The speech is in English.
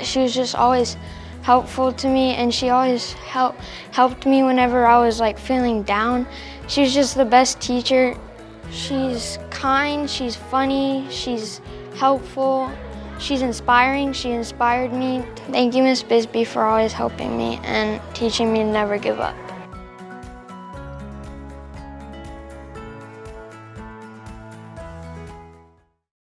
she was just always helpful to me and she always help, helped me whenever I was like feeling down. She was just the best teacher. She's kind, she's funny, she's helpful, she's inspiring, she inspired me. Thank you, Miss Bisbee, for always helping me and teaching me to never give up.